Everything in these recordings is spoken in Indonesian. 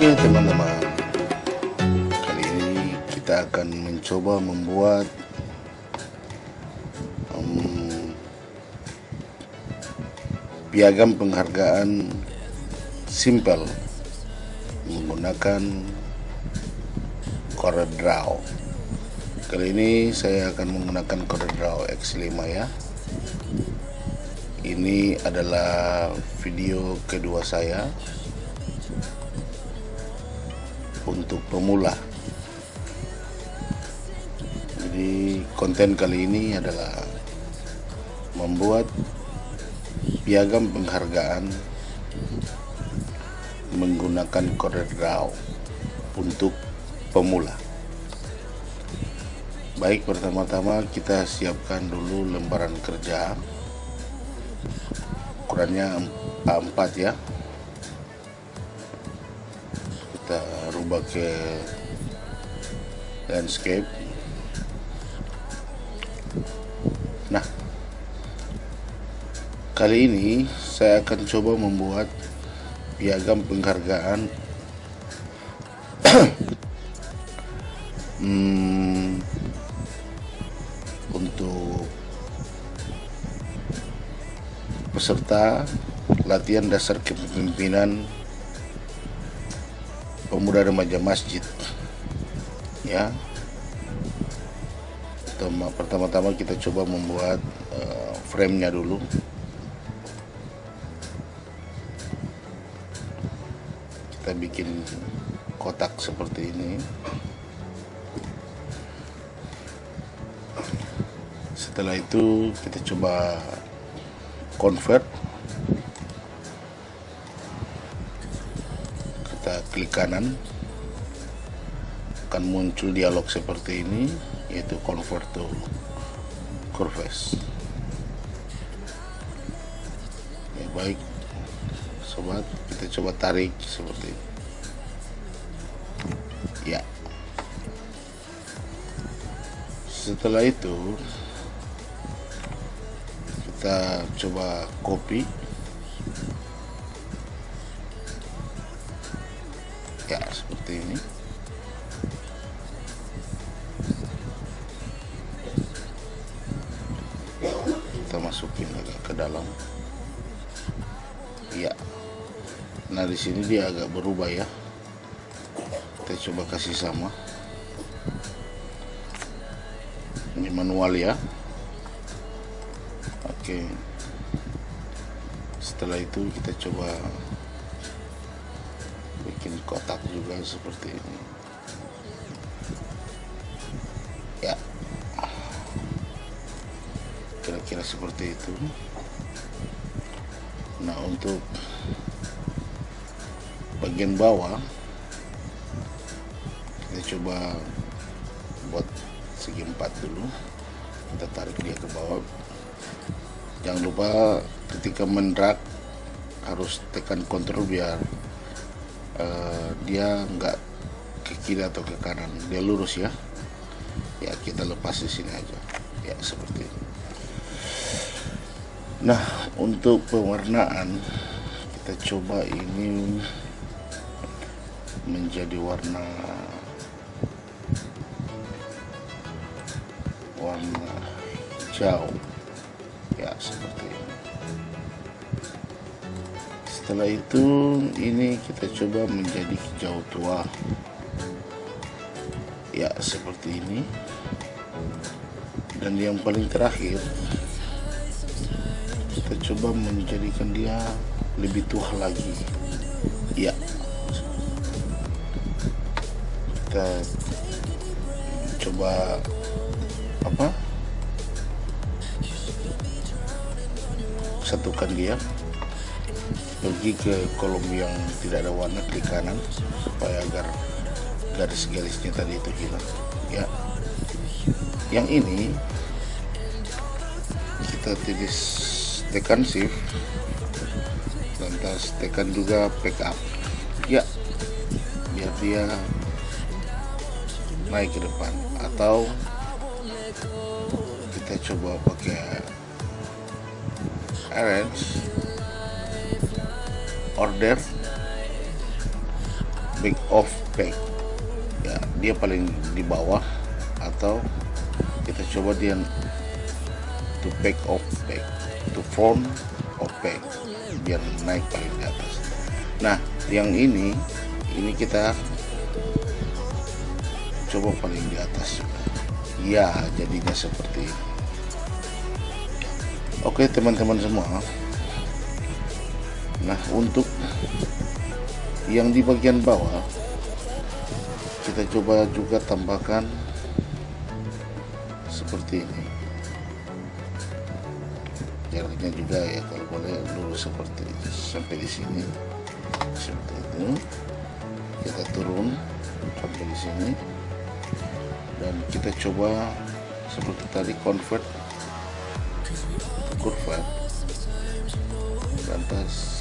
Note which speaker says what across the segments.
Speaker 1: Oke teman-teman. Kali ini kita akan mencoba membuat um, Piagam penghargaan simple Menggunakan CorelDRAW Kali ini saya akan menggunakan CorelDRAW X5 ya. Ini adalah video kedua saya untuk pemula. Jadi konten kali ini adalah membuat piagam penghargaan menggunakan CorelDRAW untuk pemula. Baik, pertama-tama kita siapkan dulu lembaran kerja. Ukurannya A4 ya. Ke landscape. Nah kali ini saya akan coba membuat piagam penghargaan. Hmm, untuk peserta latihan dasar kepemimpinan pemuda remaja masjid. Ya. Pertama-tama kita coba membuat uh, frame-nya dulu. Kita bikin kotak seperti ini. Setelah itu kita coba convert kita klik kanan akan muncul dialog seperti ini yaitu convert to curves ya baik sobat kita coba tarik seperti ini. Ya. Setelah itu kita coba copy seperti ini. Kita masukin agak ke dalam. Ya nah di sini dia agak berubah ya. Kita coba kasih sama. Ini manual ya. Oke. Setelah itu kita coba kotak juga seperti ini. Ya. Kira-kira seperti itu. Nah untuk bagian bawah kita coba buat segi empat dulu. Kita tarik dia ke bawah. Jangan lupa ketika mendrag harus tekan kontrol biar uh, dia nggak ke kiri atau ke kanan. Dia lurus ya. Ya kita lepas di sini aja. Ya seperti ini nah untuk pewarnaan kita coba ini menjadi warna warna hijau. Ya seperti ini setelah itu ini kita coba menjadi hijau tua. Ya seperti ini. Dan yang paling terakhir kita coba menjadikan dia lebih tua lagi. Ya. Kita coba apa? Satukan dia pergi ke kolom yang tidak ada warna klik kanan supaya agar garis-garisnya tadi itu hilang. Ya. Yang ini kita tulis tekan shift lantas tekan juga backup. Ya. Biar dia naik ke depan. Atau kita coba pakai arrange order back off back ya dia paling di bawah atau kita coba dia to back off back to front of back biar naik paling di atas. Nah yang ini ini kita coba paling di atas. Ya jadinya seperti ini. Oke teman-teman semua nah untuk yang di bagian bawah kita coba juga tambahkan seperti ini. Jaraknya juga ya kalau boleh lurus seperti sampai di sini. Seperti itu. Kita turun sampai di sini. Dan kita coba seperti tadi convert. Kurva lantas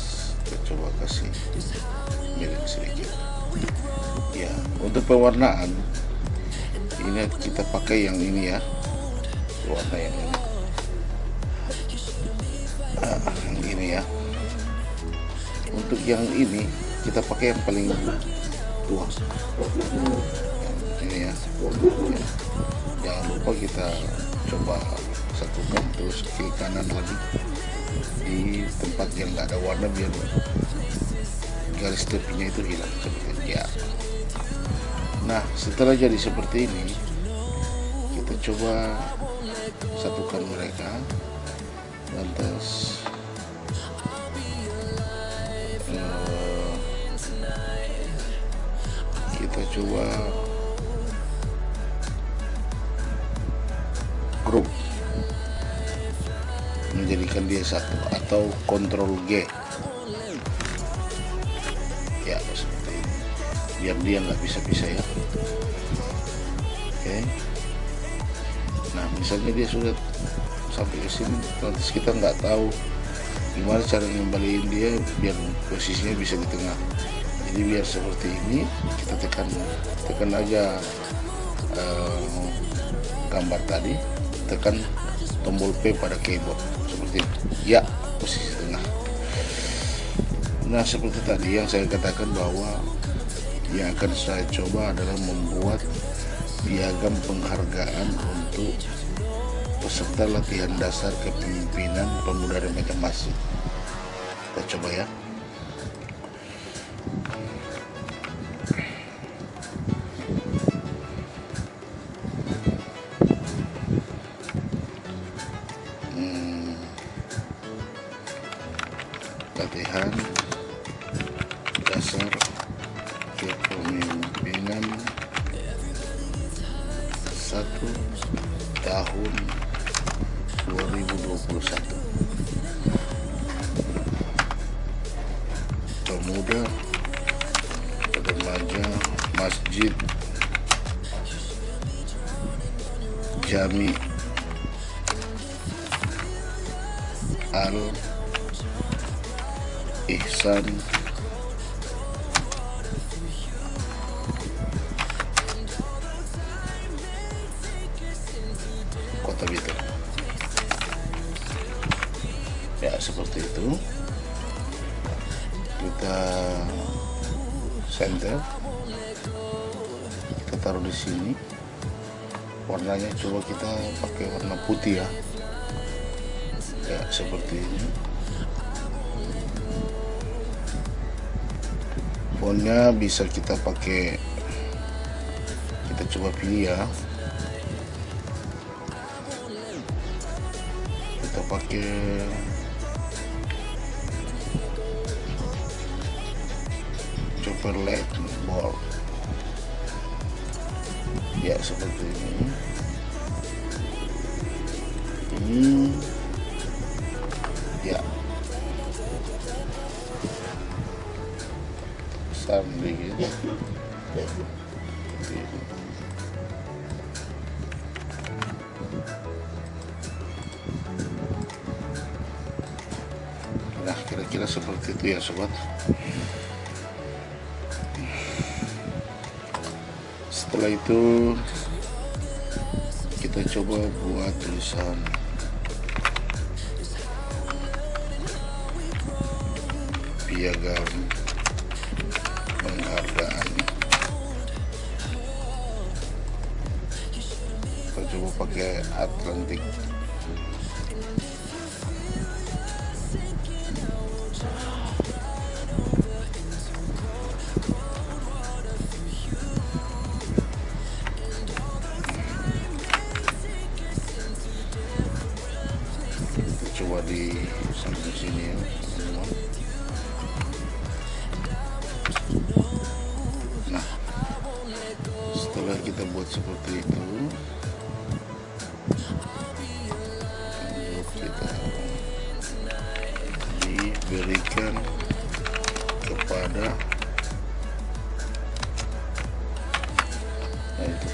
Speaker 1: kita coba kasih miring sedikit. Ya untuk pewarnaan ini kita pakai yang ini ya. Warna yang ini. Nah, yang ini ya. Untuk yang ini kita pakai yang paling tua. Ini ya, jangan lupa kita coba satukan terus kiri kanan lagi di tempat yang nggak ada warna biar garis tepinya itu hilang ya. Nah setelah jadi seperti ini kita coba satukan mereka lantas uh, kita coba menjadikan dia satu atau kontrol G. Ya seperti ini. Biar dia nggak bisa-bisa ya. Oke. Nah misalnya dia sudah sampai ke sini nanti kita nggak tahu gimana cara ngembaliin dia biar posisinya bisa di tengah. Jadi biar seperti ini kita tekan tekan aja uh, gambar tadi. Tekan tombol P pada keyboard seperti ya posisi tengah. Nah seperti tadi yang saya katakan bahwa yang akan saya coba adalah membuat piagam penghargaan untuk peserta latihan dasar kepemimpinan pemuda remaja masjid kita coba ya pemuda remaja masjid Jami Al Ihsan di sini. Warnanya coba kita pakai warna putih ya. Ya seperti ini. Fontnya bisa kita pakai kita coba pilih ya. Kita pakai Chevrolet Bolt ya seperti ini. Ini. Ya. Besar dikit Seperti ini. nah kira-kira seperti itu ya sobat setelah itu kita coba buat tulisan. Piagam penghargaan. Kita coba pakai Atlantik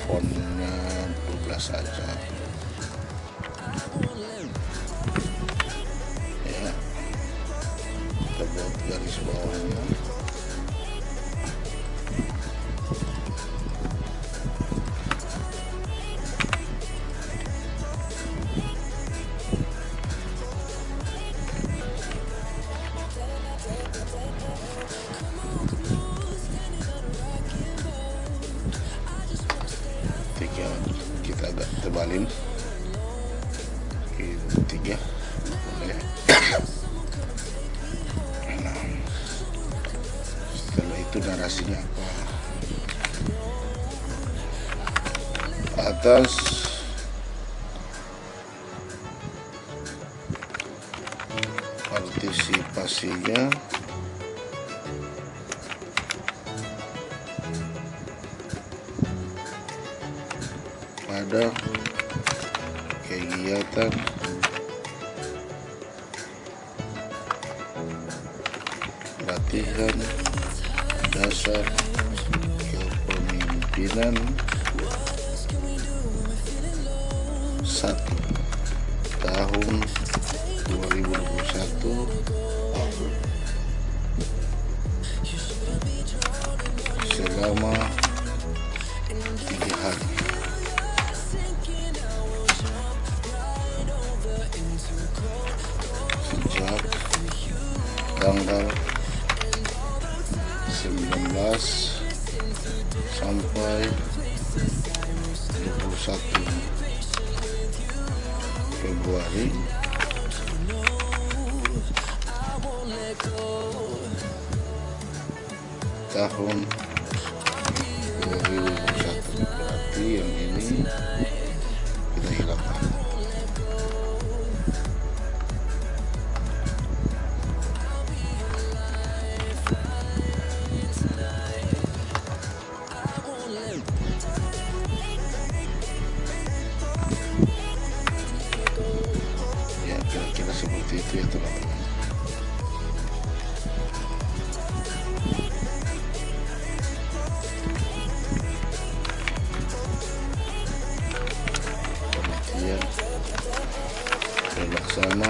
Speaker 1: fontnya 12 saja ya. Kita buat garis bawahnya itu narasinya apa? Atas partisipasinya tahun 2021 selama tiga hari. Sejak tanggal 19 sampai 21 Februari tahun 2021 berarti yang ini sana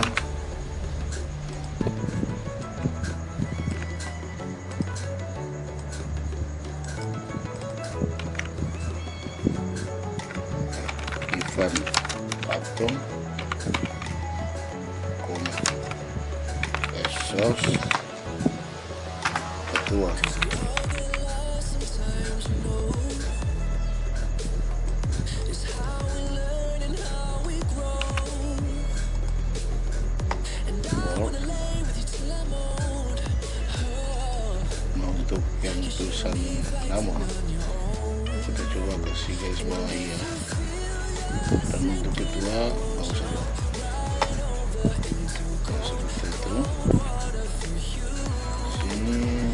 Speaker 1: nama kita coba kasih garis bawahi ya. Dan untuk usah Nah, seperti itu sini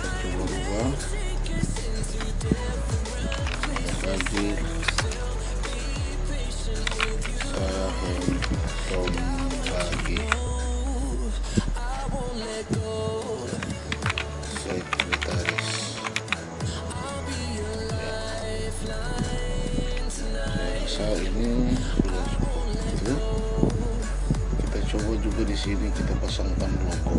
Speaker 1: coba ubah hadir Sahem Tom coba juga di sini kita pasangkan logo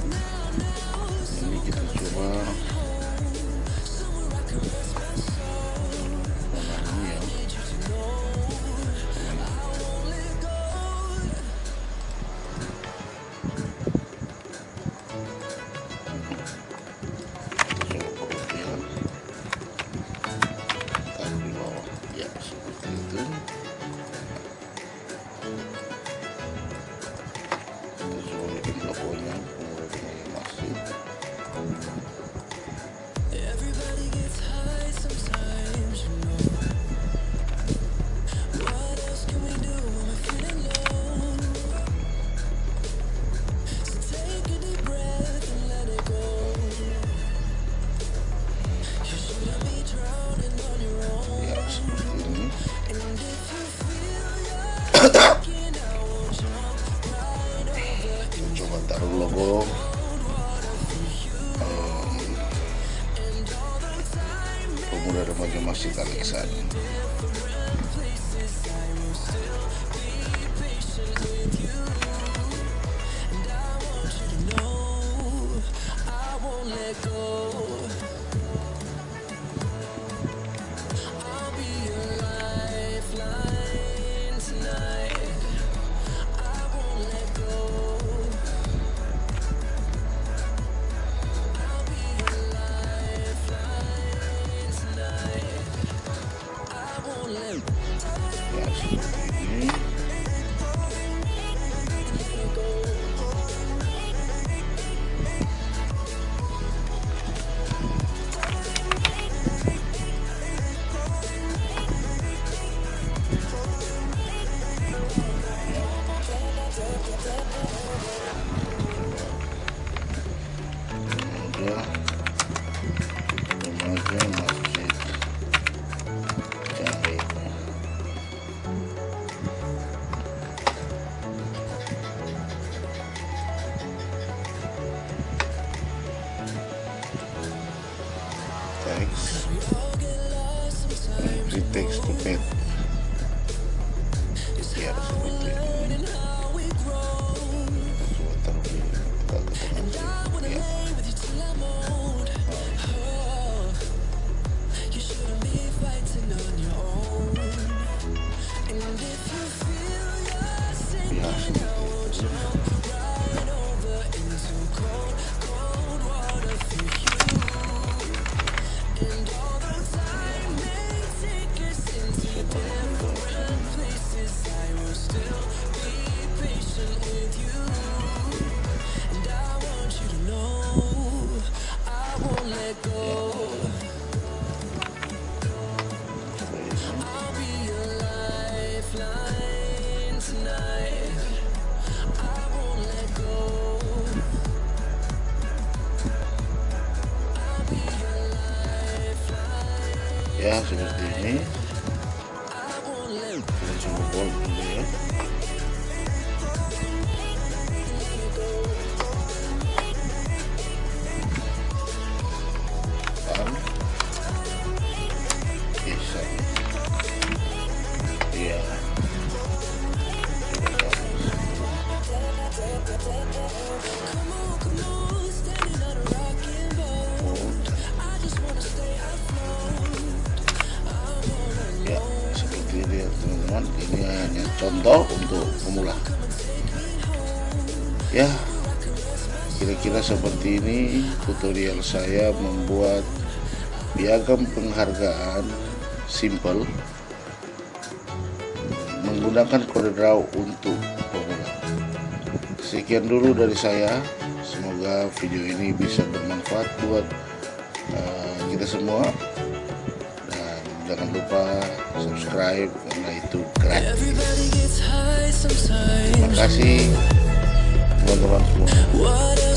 Speaker 1: ya seperti ini teman-teman ini hanya contoh untuk pemula. Ya kira-kira seperti ini tutorial saya membuat piagam penghargaan simple menggunakan kode draw untuk pemula. Sekian dulu dari saya. Semoga video ini bisa bermanfaat buat uh, kita semua. Dan jangan lupa subscribe karena itu
Speaker 2: track.
Speaker 1: Terima kasih teman-teman semua.